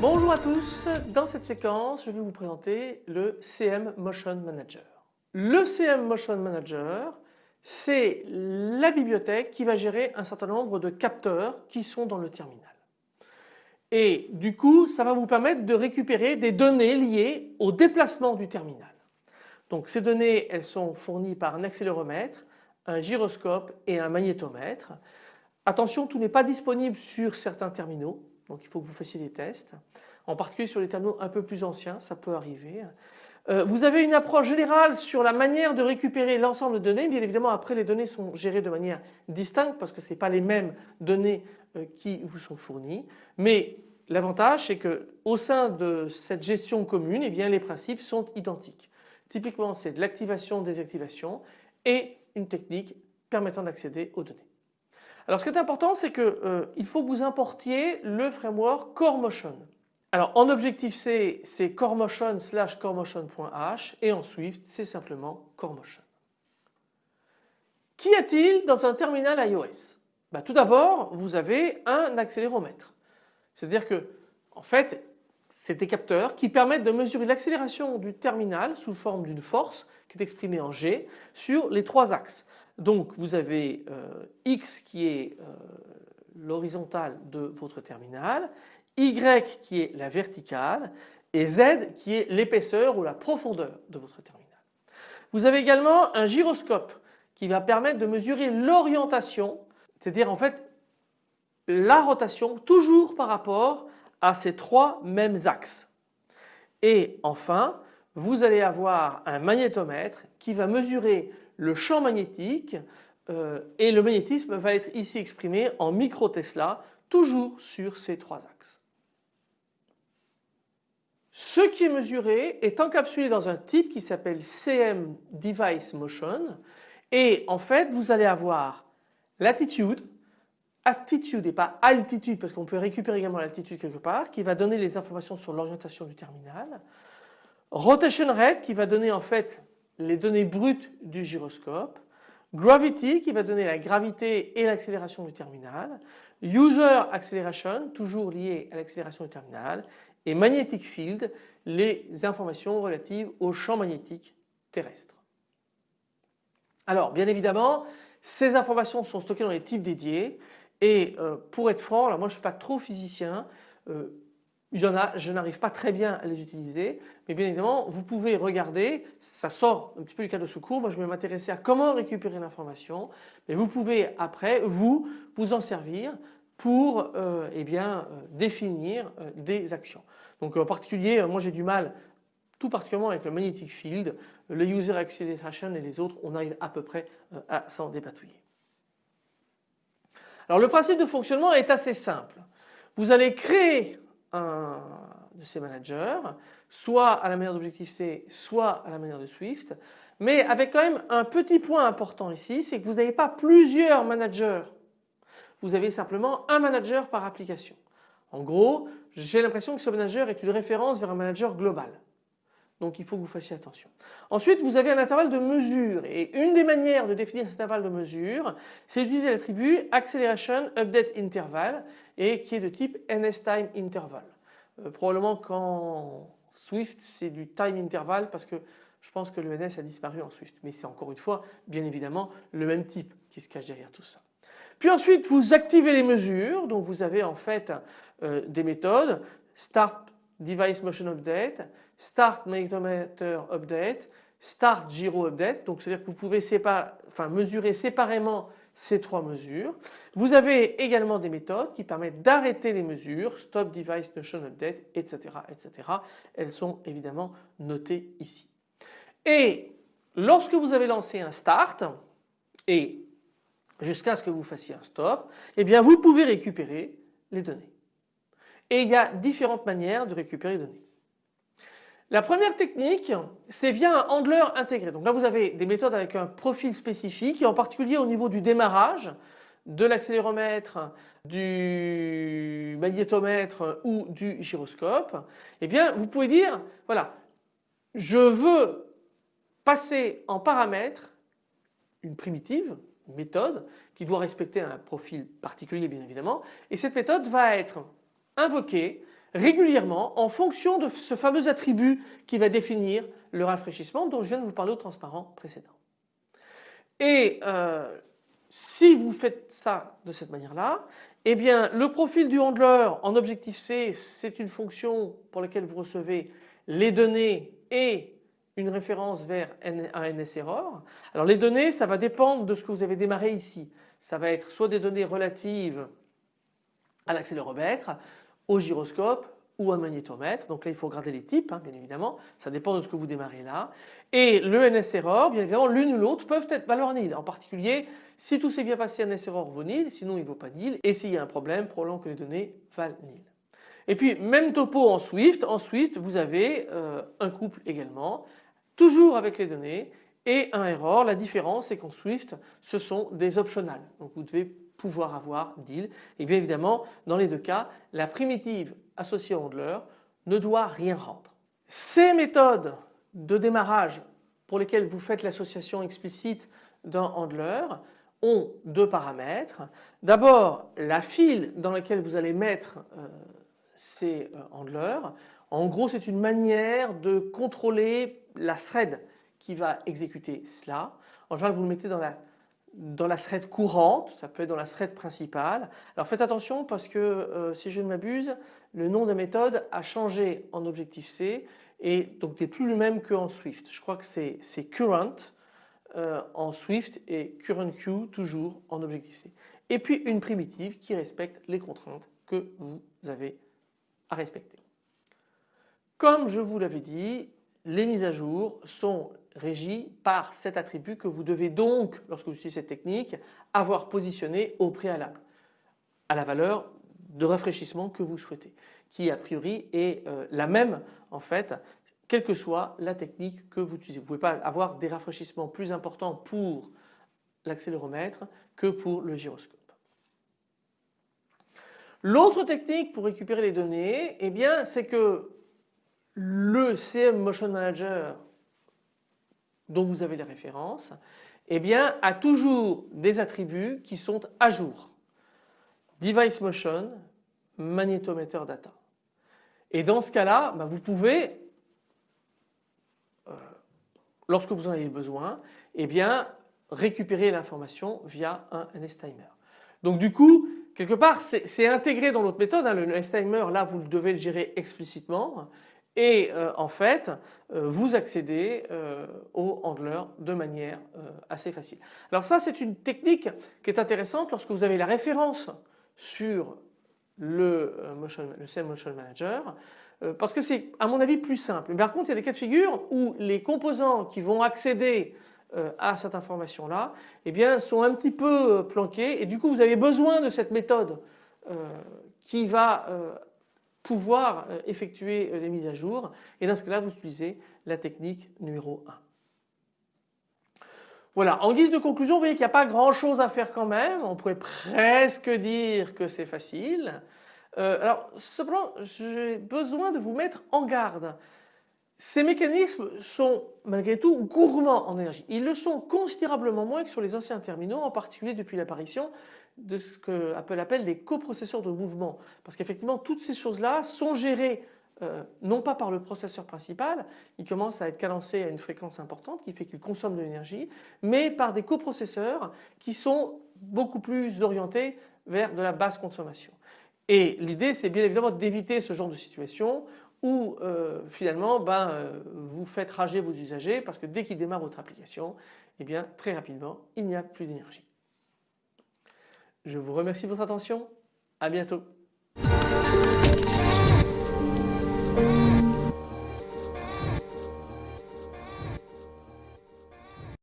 Bonjour à tous, dans cette séquence je vais vous présenter le CM Motion Manager. Le CM Motion Manager c'est la bibliothèque qui va gérer un certain nombre de capteurs qui sont dans le terminal. Et du coup ça va vous permettre de récupérer des données liées au déplacement du terminal. Donc ces données elles sont fournies par un accéléromètre, un gyroscope et un magnétomètre. Attention tout n'est pas disponible sur certains terminaux donc il faut que vous fassiez des tests. En particulier sur les terminaux un peu plus anciens ça peut arriver. Euh, vous avez une approche générale sur la manière de récupérer l'ensemble de données. Bien évidemment après les données sont gérées de manière distincte parce que ce n'est pas les mêmes données euh, qui vous sont fournies. Mais l'avantage c'est qu'au sein de cette gestion commune eh bien, les principes sont identiques. Typiquement c'est de l'activation, désactivation et une technique permettant d'accéder aux données. Alors ce qui est important c'est qu'il euh, faut que vous importiez le framework CoreMotion. Alors en Objective-C c'est CoreMotion slash CoreMotion.h et en Swift c'est simplement CoreMotion. Qu'y a-t-il dans un terminal iOS bah, Tout d'abord vous avez un accéléromètre. C'est-à-dire que en fait c'est des capteurs qui permettent de mesurer l'accélération du terminal sous forme d'une force qui est exprimée en G sur les trois axes. Donc vous avez euh, X qui est euh, l'horizontale de votre terminal, Y qui est la verticale et Z qui est l'épaisseur ou la profondeur de votre terminal. Vous avez également un gyroscope qui va permettre de mesurer l'orientation, c'est-à-dire en fait la rotation toujours par rapport à ces trois mêmes axes. Et enfin, vous allez avoir un magnétomètre qui va mesurer le champ magnétique euh, et le magnétisme va être ici exprimé en micro Tesla toujours sur ces trois axes. Ce qui est mesuré est encapsulé dans un type qui s'appelle CM Device Motion. Et en fait vous allez avoir l'attitude, attitude et pas altitude parce qu'on peut récupérer également l'altitude quelque part qui va donner les informations sur l'orientation du terminal, rotation rate qui va donner en fait les données brutes du gyroscope, Gravity qui va donner la gravité et l'accélération du terminal, User Acceleration toujours lié à l'accélération du terminal. Et Magnetic Field les informations relatives au champ magnétique terrestre. Alors bien évidemment ces informations sont stockées dans des types dédiés. Et euh, pour être franc, alors moi je ne suis pas trop physicien, euh, il y en a, je n'arrive pas très bien à les utiliser, mais bien évidemment vous pouvez regarder, ça sort un petit peu du cadre de secours, moi je vais m'intéresser à comment récupérer l'information, mais vous pouvez après vous vous en servir pour euh, eh bien, euh, définir euh, des actions. Donc en particulier moi j'ai du mal tout particulièrement avec le magnetic field, le user acceleration et les autres on arrive à peu près à s'en dépatouiller. Alors le principe de fonctionnement est assez simple. Vous allez créer de ces managers, soit à la manière d'Objective-C, soit à la manière de Swift, mais avec quand même un petit point important ici, c'est que vous n'avez pas plusieurs managers, vous avez simplement un manager par application. En gros, j'ai l'impression que ce manager est une référence vers un manager global. Donc il faut que vous fassiez attention. Ensuite vous avez un intervalle de mesure et une des manières de définir cet intervalle de mesure c'est d'utiliser l'attribut acceleration update interval et qui est de type NSTime interval. Euh, probablement qu'en Swift c'est du time interval parce que je pense que le NS a disparu en Swift mais c'est encore une fois bien évidemment le même type qui se cache derrière tout ça. Puis ensuite vous activez les mesures donc vous avez en fait euh, des méthodes start device motion update, start magnetometer update, start gyro update. Donc c'est-à-dire que vous pouvez mesurer séparément ces trois mesures. Vous avez également des méthodes qui permettent d'arrêter les mesures, stop device motion update, etc., etc. Elles sont évidemment notées ici. Et lorsque vous avez lancé un start et jusqu'à ce que vous fassiez un stop, eh bien vous pouvez récupérer les données. Et il y a différentes manières de récupérer les données. La première technique, c'est via un handler intégré. Donc là, vous avez des méthodes avec un profil spécifique et en particulier au niveau du démarrage, de l'accéléromètre, du magnétomètre ou du gyroscope, eh bien vous pouvez dire voilà je veux passer en paramètre une primitive, une méthode qui doit respecter un profil particulier bien évidemment et cette méthode va être invoquée régulièrement en fonction de ce fameux attribut qui va définir le rafraîchissement dont je viens de vous parler au transparent précédent. Et euh, si vous faites ça de cette manière-là, eh bien le profil du handler en objectif C c'est une fonction pour laquelle vous recevez les données et une référence vers un NS error. Alors les données ça va dépendre de ce que vous avez démarré ici. Ça va être soit des données relatives à l'accéléromètre, au gyroscope ou un magnétomètre. Donc là il faut regarder les types hein, bien évidemment, ça dépend de ce que vous démarrez là. Et le NS error, bien évidemment l'une ou l'autre peuvent être valeur nil. En particulier si tout s'est bien passé NS error vaut nil, sinon il ne vaut pas nil et s'il y a un problème probablement que les données valent nil. Et puis même topo en Swift, en Swift vous avez euh, un couple également, toujours avec les données et un error. La différence c'est qu'en Swift ce sont des optionales. Donc vous devez pouvoir avoir deal et bien évidemment dans les deux cas la primitive associée au handler ne doit rien rendre. Ces méthodes de démarrage pour lesquelles vous faites l'association explicite d'un handler ont deux paramètres. D'abord la file dans laquelle vous allez mettre euh, ces euh, handlers. En gros c'est une manière de contrôler la thread qui va exécuter cela. En général vous le mettez dans la dans la thread courante, ça peut être dans la thread principale. Alors faites attention parce que euh, si je ne m'abuse, le nom de la méthode a changé en Objective-C et donc n'est plus le même qu'en Swift. Je crois que c'est current euh, en Swift et currentQ toujours en Objective-C. Et puis une primitive qui respecte les contraintes que vous avez à respecter. Comme je vous l'avais dit, les mises à jour sont régies par cet attribut que vous devez donc, lorsque vous utilisez cette technique, avoir positionné au préalable à la valeur de rafraîchissement que vous souhaitez, qui a priori est euh, la même en fait, quelle que soit la technique que vous utilisez. Vous ne pouvez pas avoir des rafraîchissements plus importants pour l'accéléromètre que pour le gyroscope. L'autre technique pour récupérer les données, eh bien, c'est que le CM Motion Manager dont vous avez les références, eh bien, a toujours des attributs qui sont à jour. Device Motion, Magnétometer Data. Et dans ce cas-là, bah, vous pouvez, euh, lorsque vous en avez besoin, eh bien, récupérer l'information via un NSTimer. Donc du coup, quelque part, c'est intégré dans notre méthode. Hein. le NSTimer, là, vous devez le gérer explicitement et euh, en fait euh, vous accédez euh, au handler de manière assez facile. Alors ça c'est une technique qui est intéressante lorsque vous avez la référence sur le, motion, le Motion Manager parce que c'est à mon avis plus simple. Mais par contre il y a des cas de figure où les composants qui vont accéder à cette information là eh bien, sont un petit peu planqués et du coup vous avez besoin de cette méthode qui va pouvoir euh, effectuer les euh, mises à jour et dans ce cas-là vous utilisez la technique numéro 1. Voilà, en guise de conclusion, vous voyez qu'il n'y a pas grand chose à faire quand même, on pourrait presque dire que c'est facile. Euh, alors cependant j'ai besoin de vous mettre en garde. Ces mécanismes sont malgré tout gourmands en énergie. Ils le sont considérablement moins que sur les anciens terminaux, en particulier depuis l'apparition de ce que Apple appelle les coprocesseurs de mouvement. Parce qu'effectivement toutes ces choses-là sont gérées euh, non pas par le processeur principal, il commence à être cadencé à une fréquence importante qui fait qu'il consomme de l'énergie, mais par des coprocesseurs qui sont beaucoup plus orientés vers de la basse consommation. Et l'idée c'est bien évidemment d'éviter ce genre de situation où euh, finalement ben, euh, vous faites rager vos usagers parce que dès qu'ils démarrent votre application, eh bien très rapidement il n'y a plus d'énergie. Je vous remercie de votre attention. À bientôt.